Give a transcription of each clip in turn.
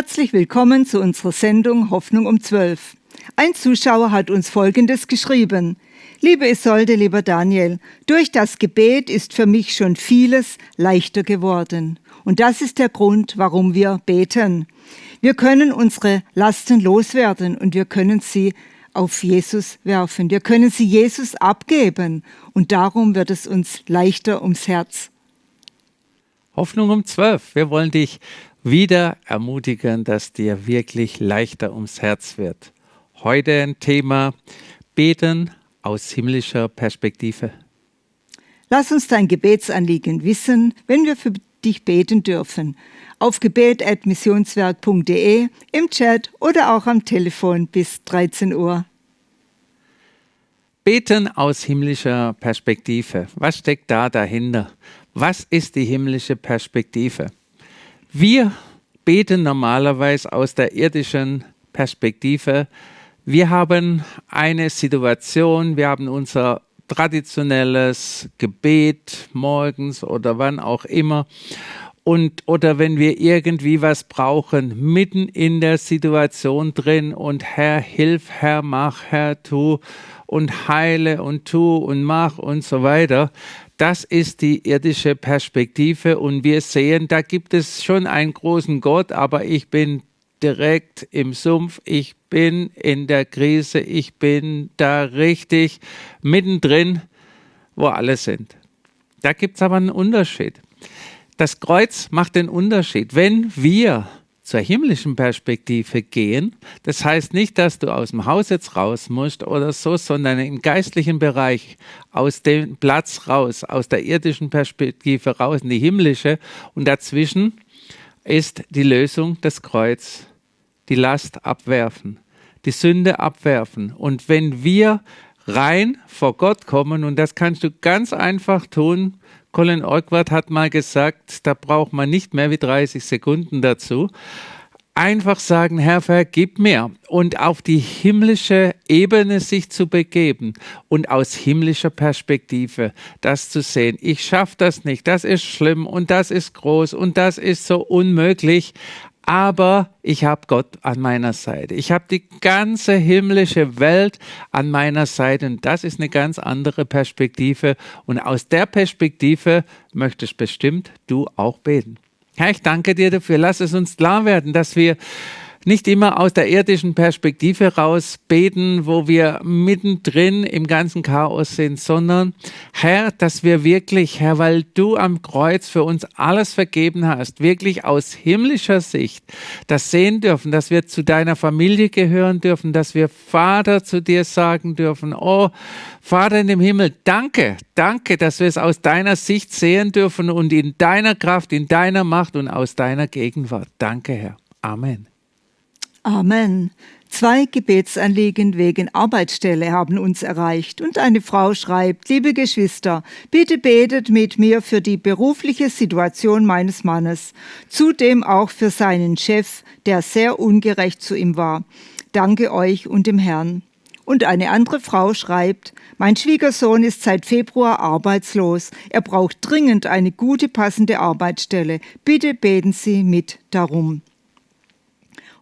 Herzlich willkommen zu unserer Sendung Hoffnung um 12. Ein Zuschauer hat uns Folgendes geschrieben. Liebe Isolde, lieber Daniel, durch das Gebet ist für mich schon vieles leichter geworden. Und das ist der Grund, warum wir beten. Wir können unsere Lasten loswerden und wir können sie auf Jesus werfen. Wir können sie Jesus abgeben und darum wird es uns leichter ums Herz. Hoffnung um zwölf. Wir wollen dich wieder ermutigen, dass dir wirklich leichter ums Herz wird. Heute ein Thema Beten aus himmlischer Perspektive. Lass uns dein Gebetsanliegen wissen, wenn wir für dich beten dürfen. Auf gebet.missionswerk.de, im Chat oder auch am Telefon bis 13 Uhr. Beten aus himmlischer Perspektive. Was steckt da dahinter? Was ist die himmlische Perspektive? Wir beten normalerweise aus der irdischen Perspektive. Wir haben eine Situation, wir haben unser traditionelles Gebet morgens oder wann auch immer. Und, oder wenn wir irgendwie was brauchen, mitten in der Situation drin und Herr, hilf, Herr, mach, Herr, tu und heile und tu und mach und so weiter. Das ist die irdische Perspektive und wir sehen, da gibt es schon einen großen Gott, aber ich bin direkt im Sumpf, ich bin in der Krise, ich bin da richtig mittendrin, wo alle sind. Da gibt es aber einen Unterschied. Das Kreuz macht den Unterschied. Wenn wir zur himmlischen Perspektive gehen, das heißt nicht, dass du aus dem Haus jetzt raus musst oder so, sondern im geistlichen Bereich aus dem Platz raus, aus der irdischen Perspektive raus in die himmlische und dazwischen ist die Lösung das Kreuz die Last abwerfen, die Sünde abwerfen. Und wenn wir rein vor Gott kommen, und das kannst du ganz einfach tun, Colin Orkwart hat mal gesagt, da braucht man nicht mehr wie 30 Sekunden dazu. Einfach sagen, Herr, vergib mir und auf die himmlische Ebene sich zu begeben und aus himmlischer Perspektive das zu sehen. Ich schaffe das nicht, das ist schlimm und das ist groß und das ist so unmöglich aber ich habe Gott an meiner Seite. Ich habe die ganze himmlische Welt an meiner Seite und das ist eine ganz andere Perspektive und aus der Perspektive möchtest bestimmt du auch beten. Herr, ich danke dir dafür. Lass es uns klar werden, dass wir nicht immer aus der irdischen Perspektive raus beten, wo wir mittendrin im ganzen Chaos sind, sondern Herr, dass wir wirklich, Herr, weil du am Kreuz für uns alles vergeben hast, wirklich aus himmlischer Sicht das sehen dürfen, dass wir zu deiner Familie gehören dürfen, dass wir Vater zu dir sagen dürfen, oh Vater in dem Himmel, danke, danke, dass wir es aus deiner Sicht sehen dürfen und in deiner Kraft, in deiner Macht und aus deiner Gegenwart. Danke, Herr. Amen. Amen. Zwei Gebetsanliegen wegen Arbeitsstelle haben uns erreicht und eine Frau schreibt, liebe Geschwister, bitte betet mit mir für die berufliche Situation meines Mannes, zudem auch für seinen Chef, der sehr ungerecht zu ihm war. Danke euch und dem Herrn. Und eine andere Frau schreibt, mein Schwiegersohn ist seit Februar arbeitslos. Er braucht dringend eine gute passende Arbeitsstelle. Bitte beten Sie mit darum.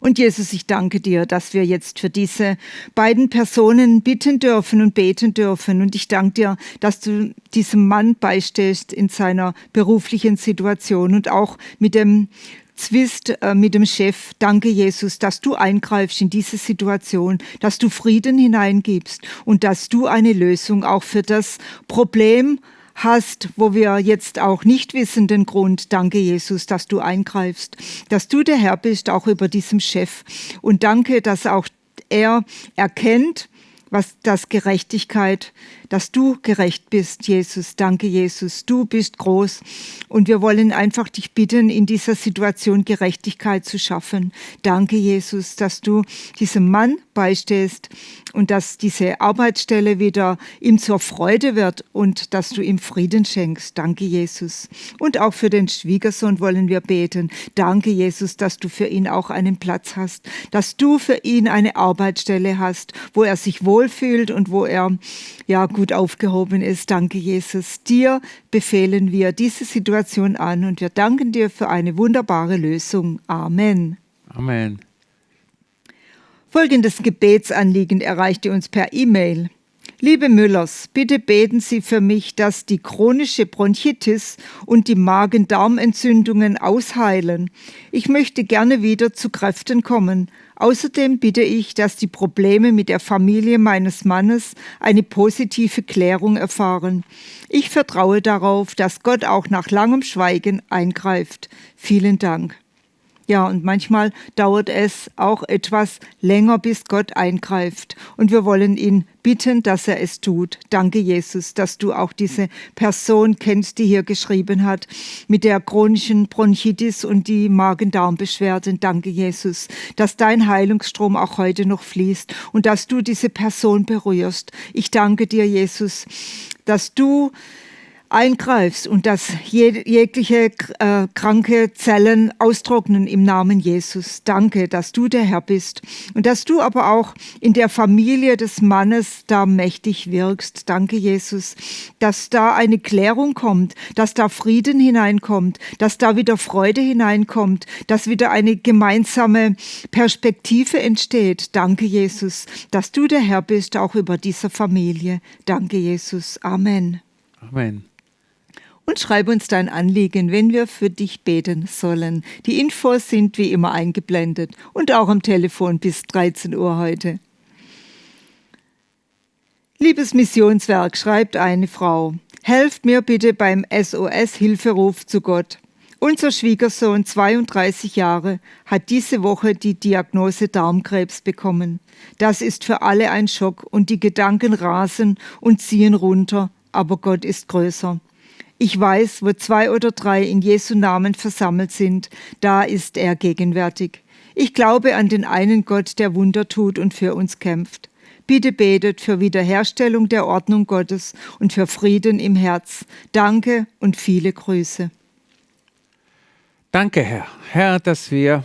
Und Jesus, ich danke dir, dass wir jetzt für diese beiden Personen bitten dürfen und beten dürfen. Und ich danke dir, dass du diesem Mann beistehst in seiner beruflichen Situation und auch mit dem Zwist äh, mit dem Chef. Danke, Jesus, dass du eingreifst in diese Situation, dass du Frieden hineingibst und dass du eine Lösung auch für das Problem hast, wo wir jetzt auch nicht wissen den Grund. Danke, Jesus, dass du eingreifst, dass du der Herr bist, auch über diesem Chef. Und danke, dass auch er erkennt, was das Gerechtigkeit, dass du gerecht bist, Jesus. Danke, Jesus. Du bist groß. Und wir wollen einfach dich bitten, in dieser Situation Gerechtigkeit zu schaffen. Danke, Jesus, dass du diesem Mann beistehst und dass diese Arbeitsstelle wieder ihm zur Freude wird und dass du ihm Frieden schenkst. Danke, Jesus. Und auch für den Schwiegersohn wollen wir beten. Danke, Jesus, dass du für ihn auch einen Platz hast, dass du für ihn eine Arbeitsstelle hast, wo er sich wohlfühlt und wo er ja gut aufgehoben ist. Danke, Jesus. Dir befehlen wir diese Situation an und wir danken dir für eine wunderbare Lösung. Amen. Amen. Folgendes Gebetsanliegen erreichte uns per E-Mail. Liebe Müllers, bitte beten Sie für mich, dass die chronische Bronchitis und die Magen-Darm-Entzündungen ausheilen. Ich möchte gerne wieder zu Kräften kommen. Außerdem bitte ich, dass die Probleme mit der Familie meines Mannes eine positive Klärung erfahren. Ich vertraue darauf, dass Gott auch nach langem Schweigen eingreift. Vielen Dank. Ja, und manchmal dauert es auch etwas länger, bis Gott eingreift. Und wir wollen ihn bitten, dass er es tut. Danke, Jesus, dass du auch diese Person kennst, die hier geschrieben hat, mit der chronischen Bronchitis und die Magen-Darm-Beschwerden. Danke, Jesus, dass dein Heilungsstrom auch heute noch fließt und dass du diese Person berührst. Ich danke dir, Jesus, dass du eingreifst und dass jegliche äh, kranke Zellen austrocknen im Namen Jesus. Danke, dass du der Herr bist und dass du aber auch in der Familie des Mannes da mächtig wirkst. Danke, Jesus, dass da eine Klärung kommt, dass da Frieden hineinkommt, dass da wieder Freude hineinkommt, dass wieder eine gemeinsame Perspektive entsteht. Danke, Jesus, dass du der Herr bist, auch über dieser Familie. Danke, Jesus. Amen. Amen und schreib uns dein Anliegen, wenn wir für dich beten sollen. Die Infos sind wie immer eingeblendet und auch am Telefon bis 13 Uhr heute. Liebes Missionswerk, schreibt eine Frau, helft mir bitte beim SOS-Hilferuf zu Gott. Unser Schwiegersohn, 32 Jahre, hat diese Woche die Diagnose Darmkrebs bekommen. Das ist für alle ein Schock und die Gedanken rasen und ziehen runter, aber Gott ist größer. Ich weiß, wo zwei oder drei in Jesu Namen versammelt sind, da ist er gegenwärtig. Ich glaube an den einen Gott, der Wunder tut und für uns kämpft. Bitte betet für Wiederherstellung der Ordnung Gottes und für Frieden im Herz. Danke und viele Grüße. Danke, Herr. Herr, dass wir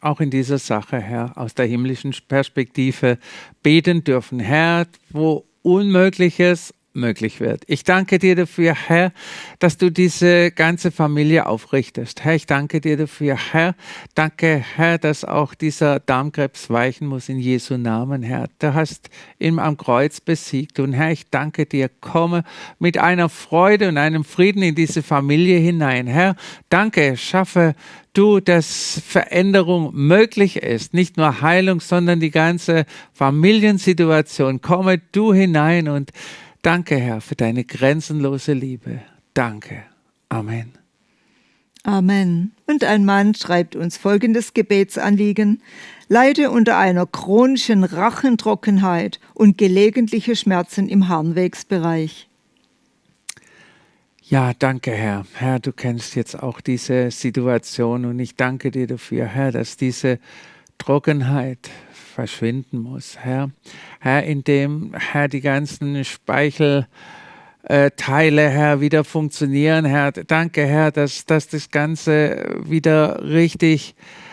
auch in dieser Sache, Herr, aus der himmlischen Perspektive beten dürfen. Herr, wo Unmögliches möglich wird. Ich danke dir dafür, Herr, dass du diese ganze Familie aufrichtest. Herr, ich danke dir dafür, Herr. Danke, Herr, dass auch dieser Darmkrebs weichen muss in Jesu Namen, Herr. Du hast ihn am Kreuz besiegt. Und Herr, ich danke dir, komme mit einer Freude und einem Frieden in diese Familie hinein. Herr, danke, schaffe du, dass Veränderung möglich ist, nicht nur Heilung, sondern die ganze Familiensituation. Komme du hinein und Danke, Herr, für deine grenzenlose Liebe. Danke. Amen. Amen. Und ein Mann schreibt uns folgendes Gebetsanliegen. Leide unter einer chronischen Rachentrockenheit und gelegentliche Schmerzen im Harnwegsbereich. Ja, danke, Herr. Herr, du kennst jetzt auch diese Situation und ich danke dir dafür, Herr, dass diese Trockenheit verschwinden muss, Herr. Herr, indem, Herr, die ganzen Speichelteile, Herr, wieder funktionieren, Herr. Danke, Herr, dass, dass das Ganze wieder richtig Herr,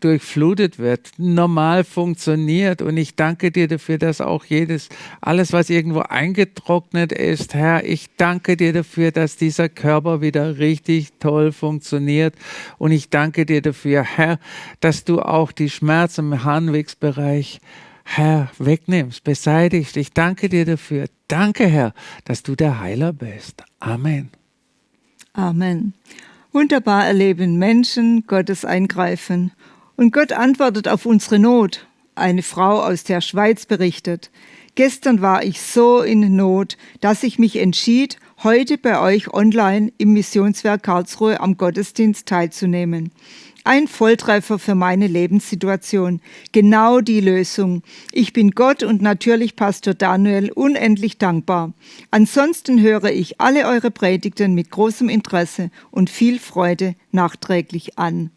durchflutet wird, normal funktioniert. Und ich danke dir dafür, dass auch jedes, alles, was irgendwo eingetrocknet ist, Herr, ich danke dir dafür, dass dieser Körper wieder richtig toll funktioniert. Und ich danke dir dafür, Herr, dass du auch die Schmerzen im Harnwegsbereich Herr, wegnimmst, beseitigst. Ich danke dir dafür. Danke, Herr, dass du der Heiler bist. Amen. Amen. Wunderbar erleben Menschen Gottes Eingreifen. Und Gott antwortet auf unsere Not. Eine Frau aus der Schweiz berichtet. Gestern war ich so in Not, dass ich mich entschied, heute bei euch online im Missionswerk Karlsruhe am Gottesdienst teilzunehmen. Ein Volltreffer für meine Lebenssituation. Genau die Lösung. Ich bin Gott und natürlich Pastor Daniel unendlich dankbar. Ansonsten höre ich alle eure Predigten mit großem Interesse und viel Freude nachträglich an.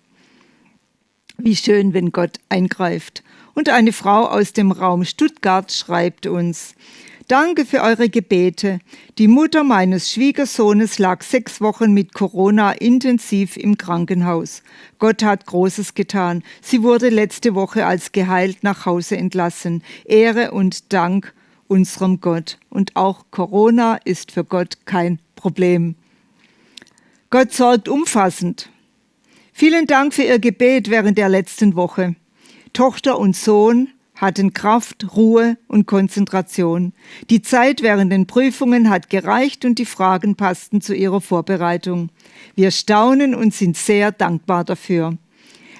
Wie schön, wenn Gott eingreift. Und eine Frau aus dem Raum Stuttgart schreibt uns, Danke für eure Gebete. Die Mutter meines Schwiegersohnes lag sechs Wochen mit Corona intensiv im Krankenhaus. Gott hat Großes getan. Sie wurde letzte Woche als geheilt nach Hause entlassen. Ehre und Dank unserem Gott. Und auch Corona ist für Gott kein Problem. Gott sorgt umfassend. Vielen Dank für Ihr Gebet während der letzten Woche. Tochter und Sohn hatten Kraft, Ruhe und Konzentration. Die Zeit während den Prüfungen hat gereicht und die Fragen passten zu ihrer Vorbereitung. Wir staunen und sind sehr dankbar dafür.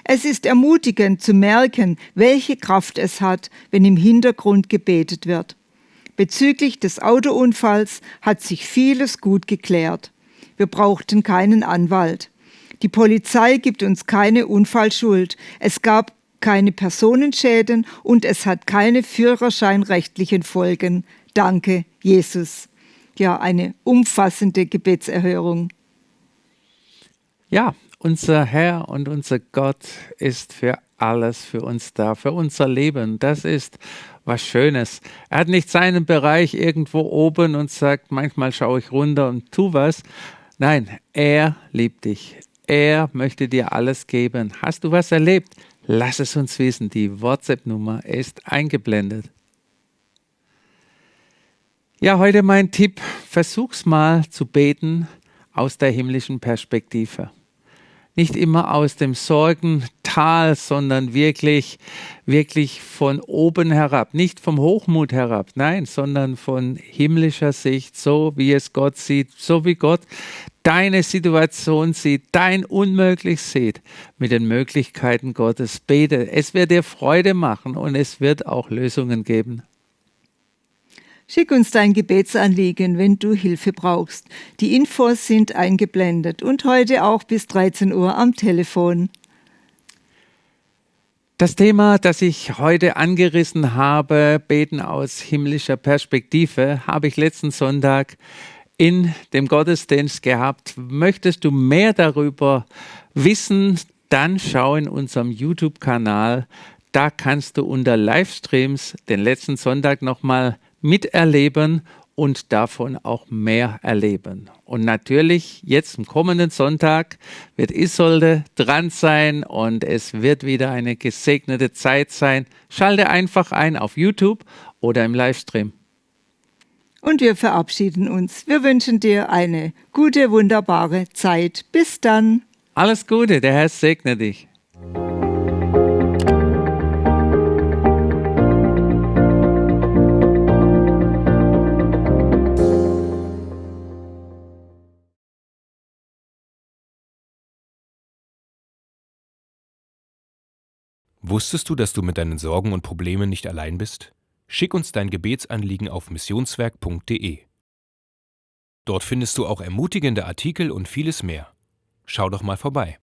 Es ist ermutigend zu merken, welche Kraft es hat, wenn im Hintergrund gebetet wird. Bezüglich des Autounfalls hat sich vieles gut geklärt. Wir brauchten keinen Anwalt. Die Polizei gibt uns keine Unfallschuld. Es gab keine Personenschäden und es hat keine führerscheinrechtlichen Folgen. Danke, Jesus. Ja, eine umfassende Gebetserhörung. Ja, unser Herr und unser Gott ist für alles für uns da, für unser Leben. Das ist was Schönes. Er hat nicht seinen Bereich irgendwo oben und sagt, manchmal schaue ich runter und tu was. Nein, er liebt dich. Er möchte dir alles geben. Hast du was erlebt? Lass es uns wissen. Die WhatsApp-Nummer ist eingeblendet. Ja, heute mein Tipp. Versuch's mal zu beten aus der himmlischen Perspektive nicht immer aus dem Sorgental, sondern wirklich, wirklich von oben herab, nicht vom Hochmut herab, nein, sondern von himmlischer Sicht, so wie es Gott sieht, so wie Gott deine Situation sieht, dein Unmöglich sieht, mit den Möglichkeiten Gottes. Bete, es wird dir Freude machen und es wird auch Lösungen geben. Schick uns dein Gebetsanliegen, wenn du Hilfe brauchst. Die Infos sind eingeblendet und heute auch bis 13 Uhr am Telefon. Das Thema, das ich heute angerissen habe, Beten aus himmlischer Perspektive, habe ich letzten Sonntag in dem Gottesdienst gehabt. Möchtest du mehr darüber wissen, dann schau in unserem YouTube-Kanal. Da kannst du unter Livestreams den letzten Sonntag nochmal miterleben und davon auch mehr erleben. Und natürlich, jetzt am kommenden Sonntag wird Isolde dran sein und es wird wieder eine gesegnete Zeit sein. Schalte einfach ein auf YouTube oder im Livestream. Und wir verabschieden uns. Wir wünschen dir eine gute, wunderbare Zeit. Bis dann. Alles Gute, der Herr segne dich. Wusstest du, dass du mit deinen Sorgen und Problemen nicht allein bist? Schick uns dein Gebetsanliegen auf missionswerk.de. Dort findest du auch ermutigende Artikel und vieles mehr. Schau doch mal vorbei.